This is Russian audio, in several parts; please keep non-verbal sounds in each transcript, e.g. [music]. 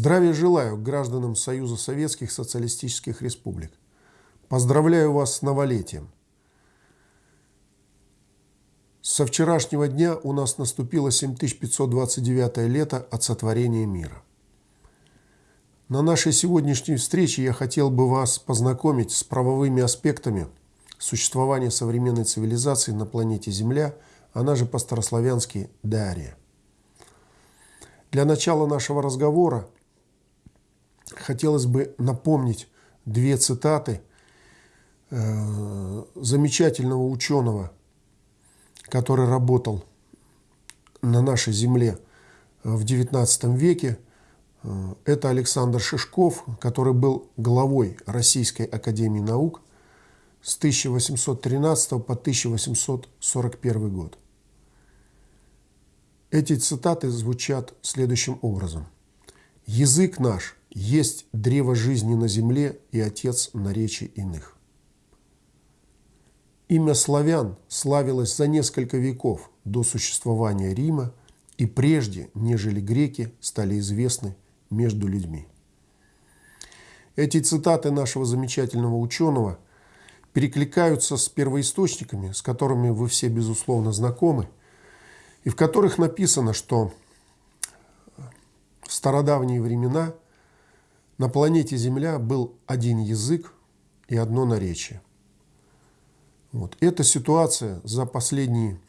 Здравия желаю гражданам Союза Советских Социалистических Республик. Поздравляю вас с новолетием. Со вчерашнего дня у нас наступило 7529 лето от сотворения мира. На нашей сегодняшней встрече я хотел бы вас познакомить с правовыми аспектами существования современной цивилизации на планете Земля, она же по-старославянски Дария. Для начала нашего разговора хотелось бы напомнить две цитаты э, замечательного ученого, который работал на нашей Земле в XIX веке. Э, это Александр Шишков, который был главой Российской Академии Наук с 1813 по 1841 год. Эти цитаты звучат следующим образом. «Язык наш есть древо жизни на земле и отец наречий иных». Имя славян славилось за несколько веков до существования Рима и прежде, нежели греки стали известны между людьми. Эти цитаты нашего замечательного ученого перекликаются с первоисточниками, с которыми вы все, безусловно, знакомы, и в которых написано, что в стародавние времена на планете Земля был один язык и одно наречие – вот. Эта ситуация за последние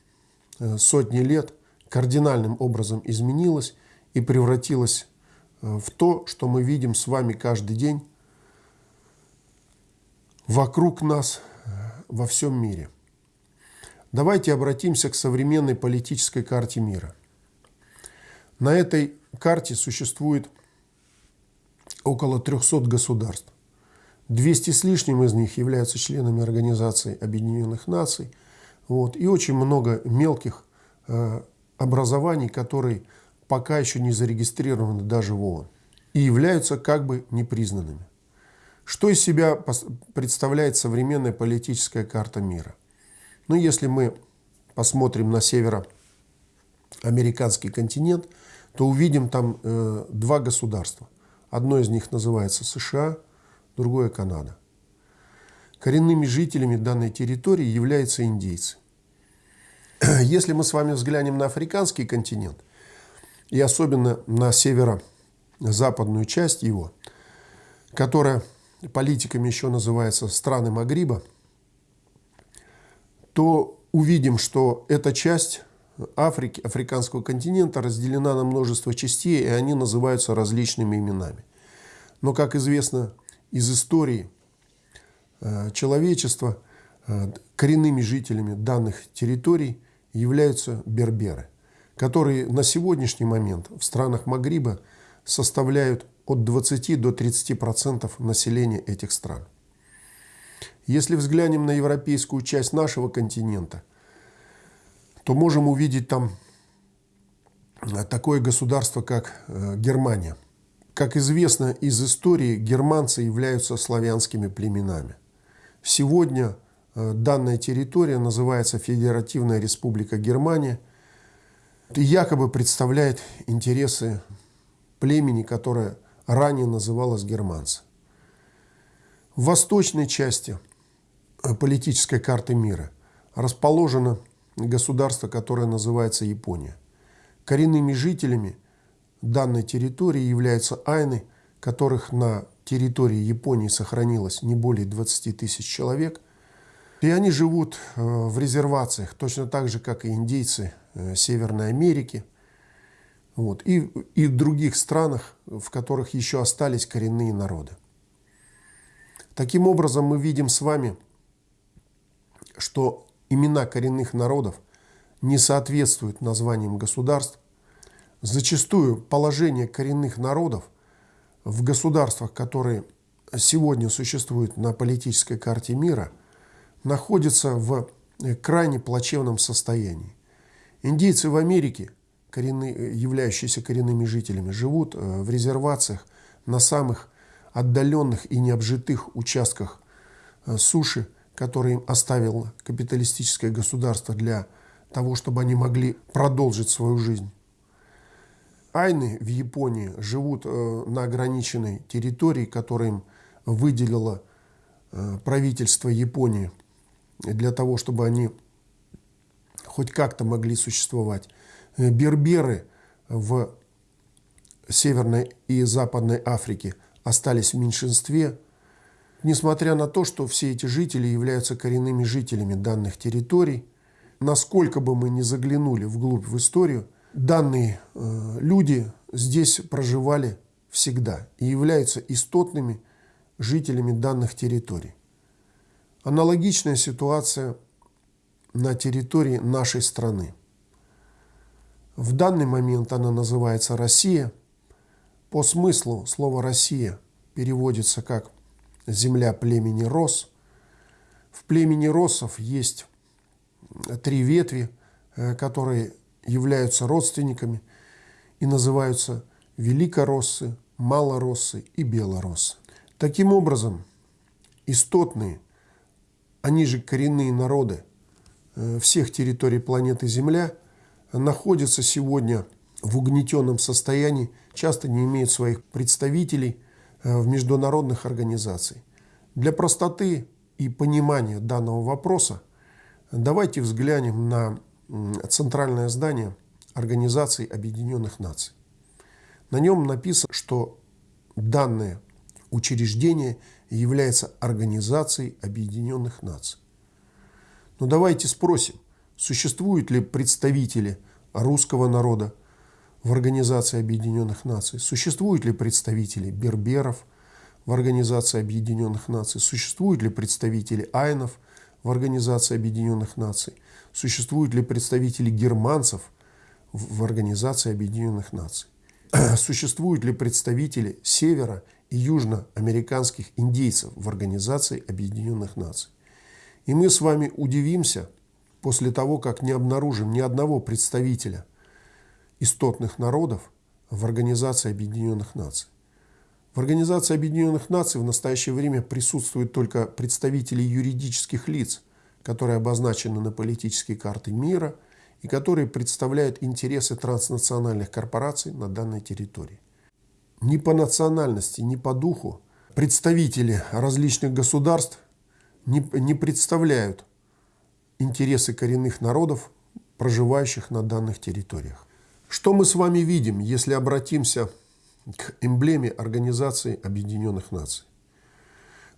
э, сотни лет кардинальным образом изменилась и превратилась э, в то, что мы видим с вами каждый день вокруг нас э, во всем мире. Давайте обратимся к современной политической карте мира. На этой карте существует около 300 государств. 200 с лишним из них являются членами Организации Объединенных Наций. Вот, и очень много мелких э, образований, которые пока еще не зарегистрированы даже в ООН и являются как бы непризнанными. Что из себя представляет современная политическая карта мира? Ну, если мы посмотрим на североамериканский континент, то увидим там э, два государства. Одно из них называется США – другое Канада. Коренными жителями данной территории являются индейцы. [clears throat] Если мы с вами взглянем на африканский континент, и особенно на северо-западную часть его, которая политиками еще называется страны Магриба, то увидим, что эта часть Африки, африканского континента разделена на множество частей, и они называются различными именами. Но, как известно, из истории э, человечества э, коренными жителями данных территорий являются берберы, которые на сегодняшний момент в странах Магриба составляют от 20 до 30 процентов населения этих стран. Если взглянем на европейскую часть нашего континента, то можем увидеть там э, такое государство, как Германия – как известно из истории, германцы являются славянскими племенами. Сегодня э, данная территория называется Федеративная Республика Германия и якобы представляет интересы племени, которое ранее называлось германцы. В восточной части э, политической карты мира расположено государство, которое называется Япония. Коренными жителями данной территории являются айны, которых на территории Японии сохранилось не более 20 тысяч человек. И они живут э, в резервациях, точно так же, как и индейцы э, Северной Америки. Вот, и, и в других странах, в которых еще остались коренные народы. Таким образом, мы видим с вами, что имена коренных народов не соответствуют названиям государств, Зачастую положение коренных народов в государствах, которые сегодня существуют на политической карте мира, находится в крайне плачевном состоянии. Индейцы в Америке, коренные, являющиеся коренными жителями, живут э, в резервациях на самых отдаленных и необжитых участках э, суши, которые им оставило капиталистическое государство для того, чтобы они могли продолжить свою жизнь. Айны в Японии живут э, на ограниченной территории, которую им выделило э, правительство Японии для того, чтобы они хоть как-то могли существовать. Э, берберы в Северной и Западной Африке остались в меньшинстве, несмотря на то, что все эти жители являются коренными жителями данных территорий. Насколько бы мы ни заглянули вглубь в историю, данные э, люди здесь проживали всегда и являются истотными жителями данных территорий. Аналогичная ситуация на территории нашей страны. В данный момент она называется Россия. По смыслу слово «Россия» переводится как «земля племени Рос». В племени Росов есть три ветви, э, которые являются родственниками и называются Великороссы, Малороссы и Белороссы. Таким образом, истотные, они же коренные народы э, всех территорий планеты Земля находятся сегодня в угнетенном состоянии, часто не имеют своих представителей э, в международных организациях. Для простоты и понимания данного вопроса давайте взглянем на центральное здание Организации Объединенных Наций. На нем написано, что данное учреждение является Организацией Объединенных Наций. Но давайте спросим, существуют ли представители русского народа в Организации Объединенных Наций, существуют ли представители берберов в Организации Объединенных Наций, существуют ли представители айнов в Организации Объединенных Наций, существуют ли представители германцев в Организации Объединенных Наций. [clears throat] существуют ли представители севера и южноамериканских индейцев в Организации Объединенных Наций. И мы с вами удивимся после того, как не обнаружим ни одного представителя истотных народов в Организации Объединенных Наций. В Организации Объединенных Наций в настоящее время присутствуют только представители юридических лиц, которые обозначены на политической карте мира – и которые представляют интересы транснациональных корпораций на данной территории. Ни по национальности, ни по духу представители различных государств не, не представляют интересы коренных народов, проживающих на данных территориях. Что мы с вами видим, если обратимся к эмблеме Организации Объединенных Наций?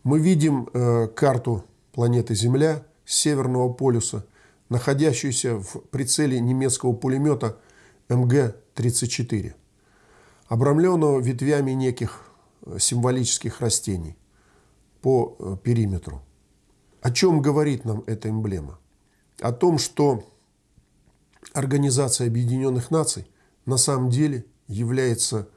Мы видим э, карту планеты Земля с Северного полюса находящуюся в прицеле немецкого пулемета МГ-34, обрамленного ветвями неких э, символических растений по э, периметру. О чем говорит нам эта эмблема? О том, что Организация Объединенных Наций на самом деле является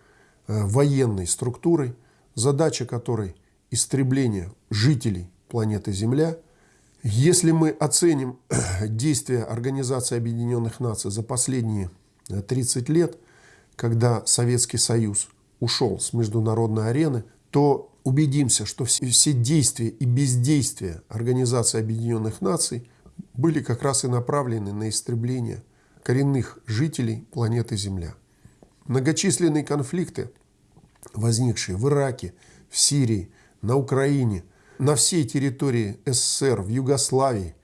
э, военной структурой, задача которой – истребление жителей планеты Земля – если мы оценим действия Организации Объединенных Наций за последние 30 э, лет, когда Советский Союз ушел с международной арены, то убедимся, что все действия и бездействия Организации Объединенных Наций были как раз и направлены на истребление коренных жителей планеты Земля. Многочисленные конфликты, возникшие в Ираке, в Сирии, на Украине – на всей территории СССР, в Югославии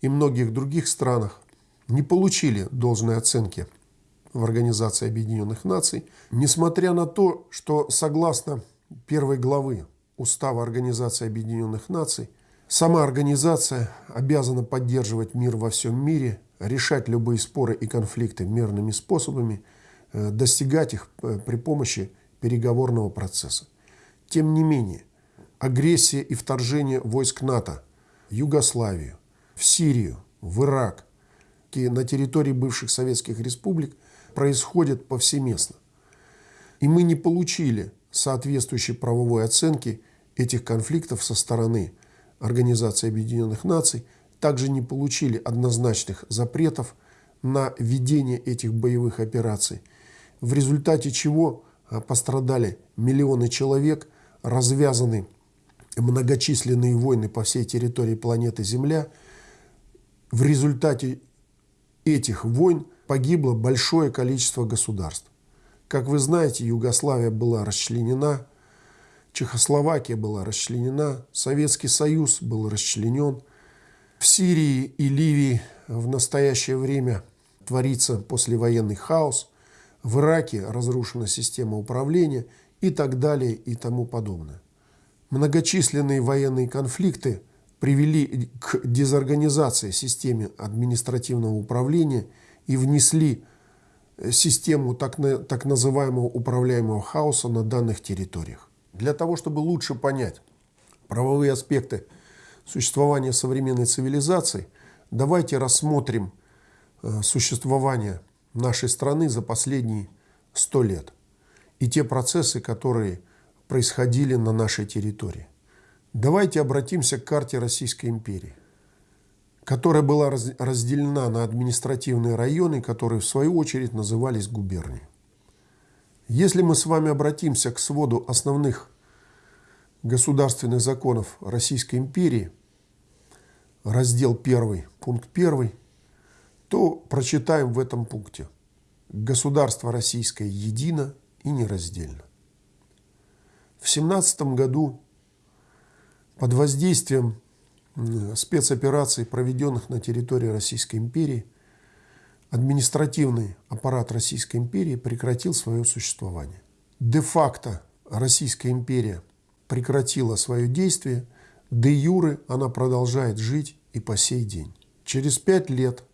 и многих других странах не получили должной оценки в Организации Объединенных Наций, несмотря на то, что согласно первой главы Устава Организации Объединенных Наций, сама организация обязана поддерживать мир во всем мире, решать любые споры и конфликты мирными способами, э, достигать их э, при помощи переговорного процесса. Тем не менее, агрессия и вторжение войск НАТО в Югославию, в Сирию, в Ирак, и на территории бывших советских республик происходят повсеместно. И мы не получили соответствующей правовой оценки этих конфликтов со стороны Организации Объединенных Наций, также не получили однозначных запретов на ведение этих боевых операций, в результате чего а, пострадали миллионы человек, развязаны многочисленные войны по всей территории планеты Земля. В результате этих войн погибло большое количество государств. Как вы знаете, Югославия была расчленена, Чехословакия была расчленена, Советский Союз был расчленен. В Сирии и Ливии в настоящее время творится послевоенный хаос. В Ираке разрушена система управления и так далее и тому подобное. Многочисленные военные конфликты привели к дезорганизации системы административного управления и внесли систему так, так называемого управляемого хаоса на данных территориях. Для того, чтобы лучше понять правовые аспекты существования современной цивилизации, давайте рассмотрим э, существование нашей страны за последние сто лет и те процессы, которые происходили на нашей территории. Давайте обратимся к карте Российской империи, которая была разделена на административные районы, которые в свою очередь назывались губернией. Если мы с вами обратимся к своду основных государственных законов Российской империи, раздел 1, пункт 1, то прочитаем в этом пункте. Государство российское едино и нераздельно. В 17 году под воздействием спецопераций, проведенных на территории Российской империи, административный аппарат Российской империи прекратил свое существование. Де-факто Российская империя прекратила свое действие, де-юре она продолжает жить и по сей день. Через пять лет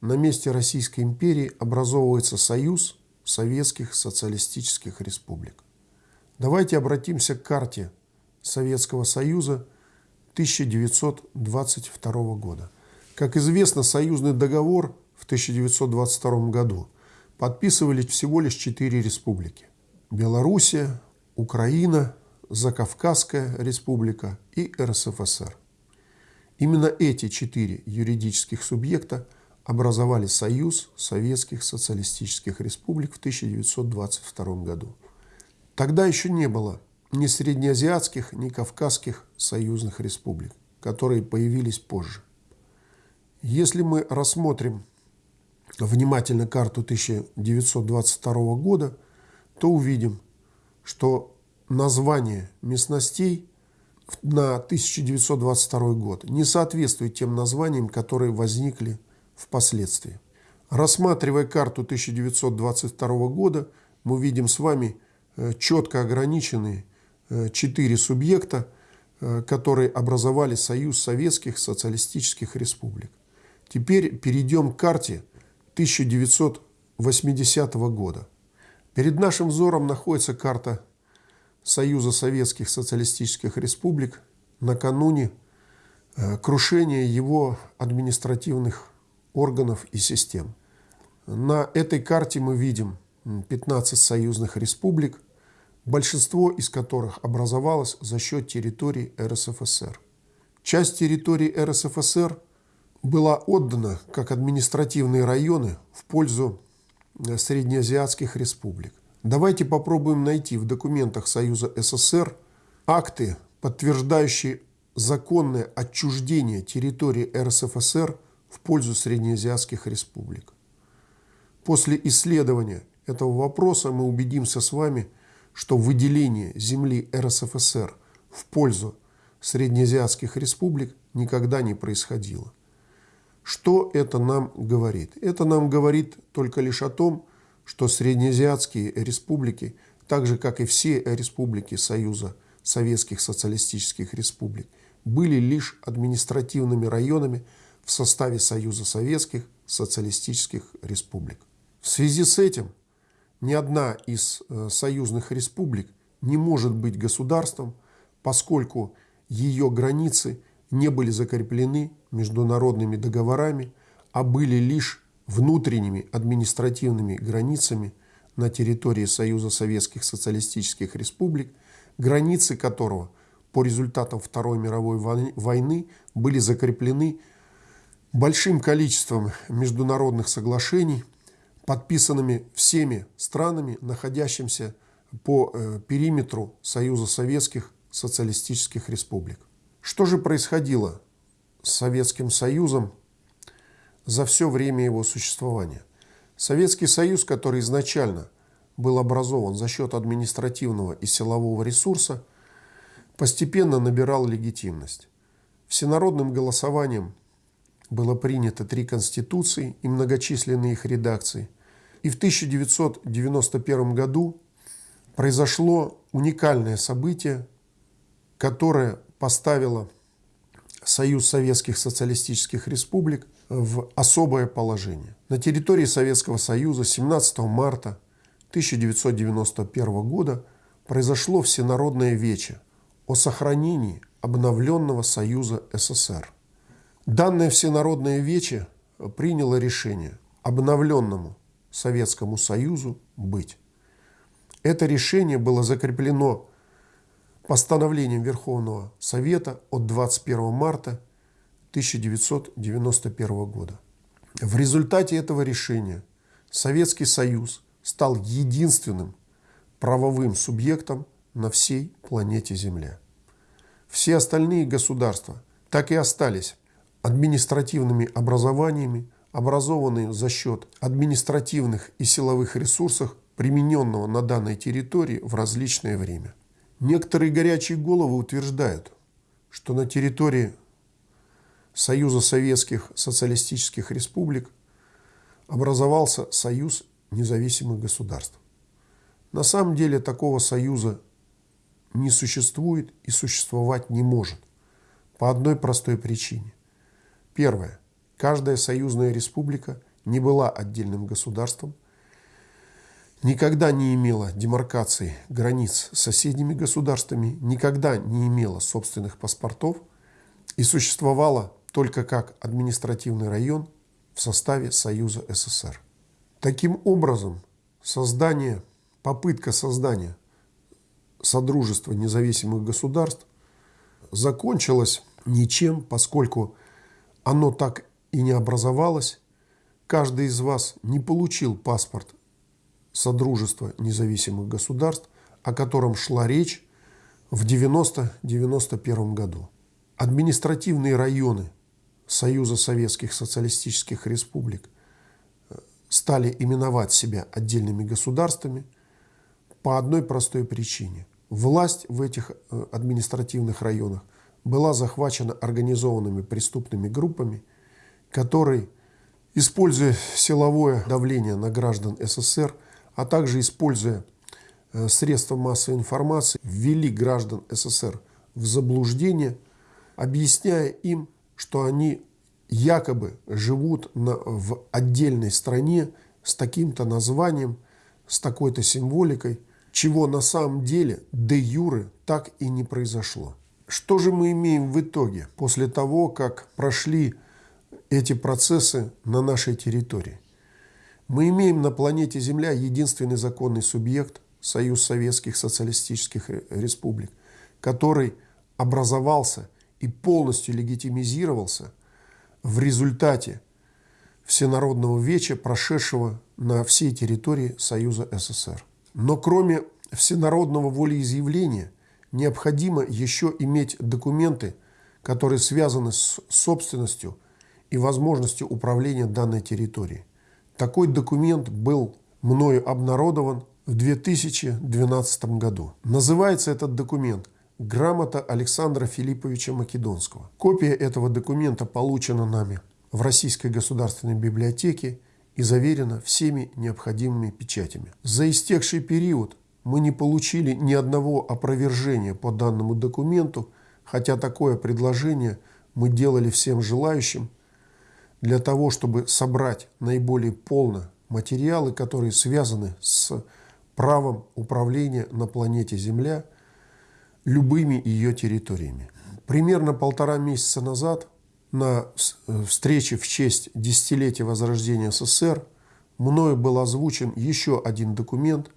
на месте Российской империи образовывается Союз Советских Социалистических Республик. Давайте обратимся к карте Советского Союза 1922 года. Как известно, союзный договор в 1922 году подписывали всего лишь четыре республики. Белоруссия, Украина, Закавказская республика и РСФСР. Именно эти четыре юридических субъекта образовали Союз Советских Социалистических Республик в 1922 году. Тогда еще не было ни среднеазиатских, ни кавказских союзных республик, которые появились позже. Если мы рассмотрим внимательно карту 1922 года, то увидим, что название местностей на 1922 год не соответствует тем названиям, которые возникли впоследствии. Рассматривая карту 1922 года, мы видим с вами Э, четко ограничены э, четыре субъекта, э, которые образовали Союз Советских Социалистических Республик. Теперь перейдем к карте 1980 года. Перед нашим взором находится карта Союза Советских Социалистических Республик накануне крушения его административных органов и систем. На этой карте мы видим 15 союзных республик – большинство из которых образовалось за счет территорий РСФСР. Часть территории РСФСР была отдана как административные районы в пользу э, среднеазиатских республик. Давайте попробуем найти в документах Союза СССР акты, подтверждающие законное отчуждение территории РСФСР в пользу среднеазиатских республик. После исследования этого вопроса мы убедимся с вами – что выделение земли РСФСР в пользу среднеазиатских республик никогда не происходило. Что это нам говорит? Это нам говорит только лишь о том, что среднеазиатские республики, так же как и все республики Союза Советских Социалистических Республик, были лишь административными районами в составе Союза Советских Социалистических Республик. В связи с этим ни одна из э, союзных республик не может быть государством, поскольку ее границы не были закреплены международными договорами, а были лишь внутренними административными границами на территории Союза Советских Социалистических Республик, границы которого по результатам Второй мировой войны были закреплены большим количеством международных соглашений – подписанными всеми странами, находящимися по э, периметру Союза Советских Социалистических Республик. Что же происходило с Советским Союзом за все время его существования? Советский Союз, который изначально был образован за счет административного и силового ресурса, постепенно набирал легитимность. Всенародным голосованием было принято три конституции и многочисленные их редакции. И в 1991 году произошло уникальное событие, которое поставило Союз Советских Социалистических Республик в особое положение. На территории Советского Союза 17 марта 1991 года произошло всенародное вече о сохранении обновленного Союза СССР. Данное всенародное вече приняло решение обновленному Советскому Союзу быть. Это решение было закреплено постановлением Верховного Совета от 21 марта 1991 года. В результате этого решения Советский Союз стал единственным правовым субъектом на всей планете Земля. Все остальные государства так и остались административными образованиями, образованные за счет административных и силовых ресурсов, примененного на данной территории в различное время. Некоторые горячие головы утверждают, что на территории Союза Советских Социалистических Республик образовался Союз независимых государств. На самом деле такого союза не существует и существовать не может. По одной простой причине. Первое. Каждая союзная республика не была отдельным государством, никогда не имела демаркации границ с соседними государствами, никогда не имела собственных паспортов и существовала только как административный район в составе Союза СССР. Таким образом, создание, попытка создания Содружества независимых государств закончилась ничем, поскольку оно так и не образовалось. Каждый из вас не получил паспорт Содружества независимых государств, о котором шла речь в 90-91 году. Административные районы Союза Советских Социалистических Республик – стали именовать себя отдельными государствами по одной простой причине. Власть в этих э, административных районах была захвачена организованными преступными группами, которые, используя силовое давление на граждан СССР, а также используя э, средства массовой информации, ввели граждан СССР в заблуждение, объясняя им, что они якобы живут на, в отдельной стране с таким-то названием, с такой-то символикой, чего на самом деле де юры так и не произошло. Что же мы имеем в итоге после того, как прошли эти процессы на нашей территории? Мы имеем на планете Земля единственный законный субъект – Союз Советских Социалистических Республик, который образовался и полностью легитимизировался – в результате всенародного веча, прошедшего на всей территории Союза СССР. Но кроме всенародного волеизъявления необходимо еще иметь документы, которые связаны с собственностью и возможностью управления данной территорией. Такой документ был мною обнародован в 2012 году. Называется этот документ – Грамота Александра Филипповича Македонского. Копия этого документа получена нами в Российской государственной библиотеке и заверена всеми необходимыми печатями. За истекший период мы не получили ни одного опровержения по данному документу, хотя такое предложение мы делали всем желающим для того, чтобы собрать наиболее полно материалы, которые связаны с правом управления на планете Земля – любыми ее территориями. Примерно полтора месяца назад на э, встрече в честь десятилетия возрождения СССР мною был озвучен еще один документ,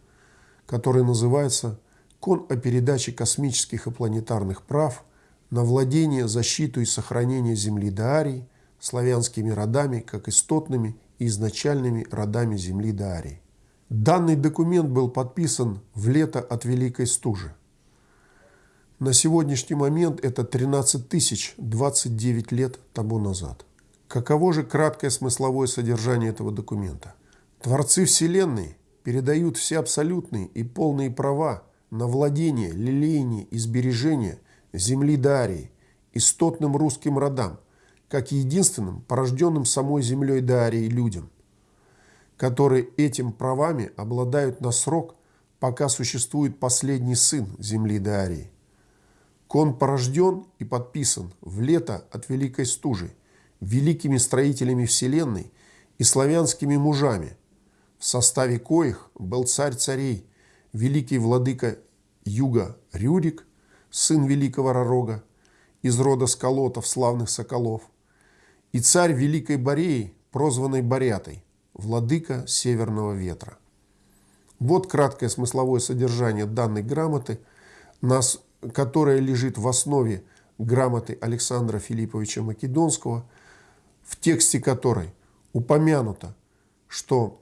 который называется «Кон о передаче космических и планетарных прав на владение, защиту и сохранение Земли Даарии славянскими родами, как истотными и изначальными родами Земли Даарии». Данный документ был подписан в лето от Великой Стужи – на сегодняшний момент это 13 тысяч 29 лет тому назад. Каково же краткое смысловое содержание этого документа? Творцы Вселенной передают все абсолютные и полные права на владение, лелеяние и сбережение земли Дарии истотным русским родам, как единственным порожденным самой землей Дарии людям, которые этим правами обладают на срок, пока существует последний сын земли Дарии. Кон порожден и подписан в лето от Великой Стужи, великими строителями Вселенной и славянскими мужами, в составе коих был царь царей, великий владыка Юга Рюрик, сын великого Ророга, из рода сколотов славных соколов, и царь Великой Бореи, прозванный Борятой, владыка Северного ветра. Вот краткое смысловое содержание данной грамоты, нас, которая лежит в основе грамоты Александра Филипповича Македонского, в тексте которой упомянуто, что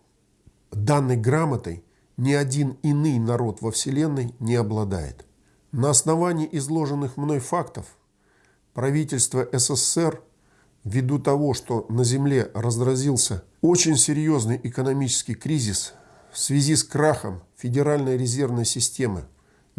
данной грамотой ни один иный народ во Вселенной не обладает. На основании изложенных мной фактов правительство СССР, ввиду того, что на Земле разразился очень серьезный экономический кризис в связи с крахом Федеральной резервной системы,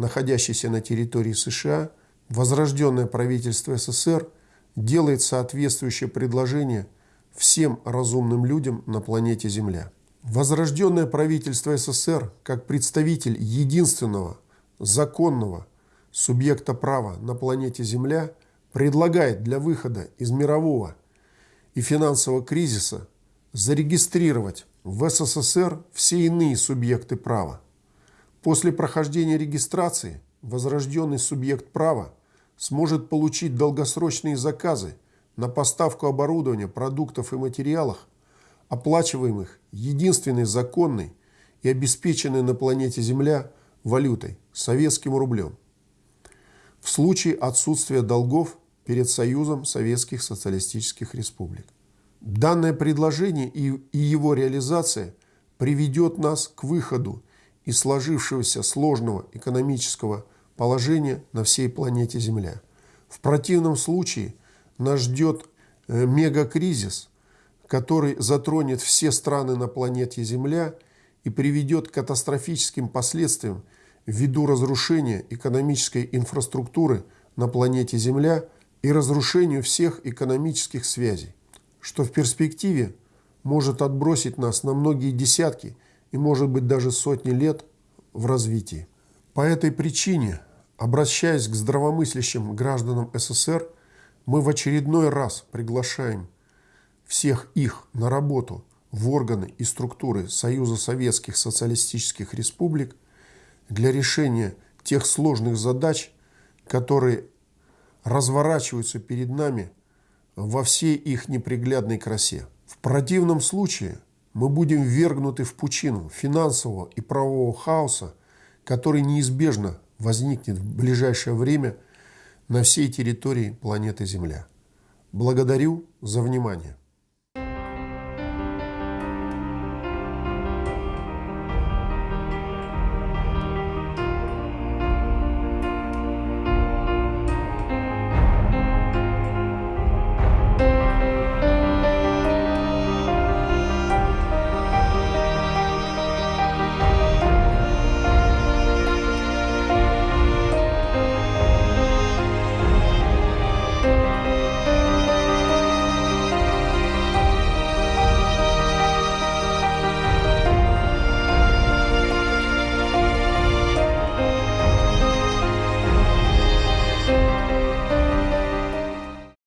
находящейся на территории США, возрожденное правительство СССР делает соответствующее предложение всем разумным людям на планете Земля. Возрожденное правительство СССР, как представитель единственного законного субъекта права на планете Земля, предлагает для выхода из мирового и финансового кризиса зарегистрировать в СССР все иные субъекты права. После прохождения регистрации возрожденный субъект права сможет получить долгосрочные заказы на поставку оборудования, продуктов и материалов оплачиваемых единственной законной и обеспеченной на планете Земля валютой – советским рублем. В случае отсутствия долгов перед Союзом Советских Социалистических Республик. Данное предложение и, его реализация приведет нас к выходу из сложившегося сложного экономического положения на всей планете Земля. В противном случае нас ждет э, мегакризис – который затронет все страны на планете Земля и приведет к катастрофическим последствиям ввиду разрушения экономической инфраструктуры на планете Земля и разрушению всех экономических связей, что в перспективе может отбросить нас на многие десятки и может быть даже сотни лет в развитии. По этой причине, обращаясь к здравомыслящим гражданам СССР, мы в очередной раз приглашаем всех их на работу в органы и структуры Союза Советских Социалистических Республик для решения тех сложных задач, которые разворачиваются перед нами во всей их неприглядной красе. В противном случае мы будем ввергнуты в пучину финансового и правового хаоса, который неизбежно возникнет в ближайшее время на всей территории планеты Земля. Благодарю за внимание.